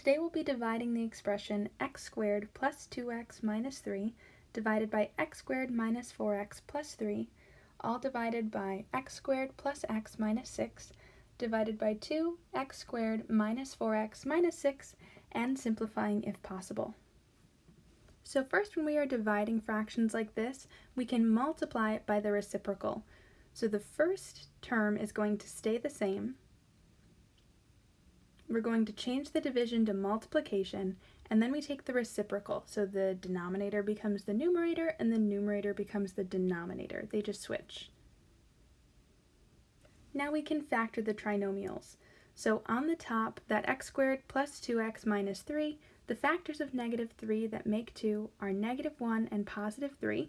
Today we'll be dividing the expression x squared plus 2x minus 3 divided by x squared minus 4x plus 3, all divided by x squared plus x minus 6, divided by 2 x squared minus 4x minus 6, and simplifying if possible. So first when we are dividing fractions like this, we can multiply it by the reciprocal. So the first term is going to stay the same, we're going to change the division to multiplication, and then we take the reciprocal. So the denominator becomes the numerator, and the numerator becomes the denominator. They just switch. Now we can factor the trinomials. So on the top, that x squared plus 2x minus 3, the factors of negative 3 that make 2 are negative 1 and positive 3.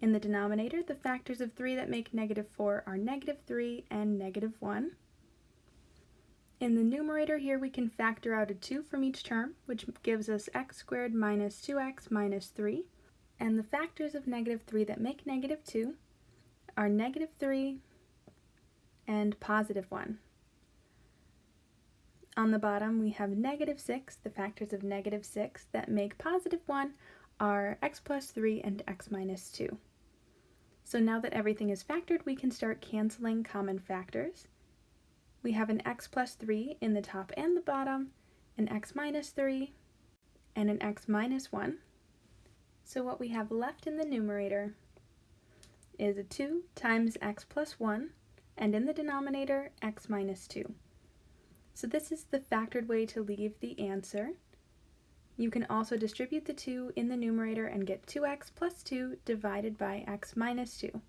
In the denominator, the factors of 3 that make negative 4 are negative 3 and negative 1. In the numerator here we can factor out a 2 from each term, which gives us x squared minus 2x minus 3. And the factors of negative 3 that make negative 2 are negative 3 and positive 1. On the bottom we have negative 6, the factors of negative 6 that make positive 1 are x plus 3 and x minus 2. So now that everything is factored, we can start canceling common factors. We have an x plus 3 in the top and the bottom, an x minus 3, and an x minus 1. So what we have left in the numerator is a 2 times x plus 1, and in the denominator, x minus 2. So this is the factored way to leave the answer. You can also distribute the 2 in the numerator and get 2x plus 2 divided by x minus 2.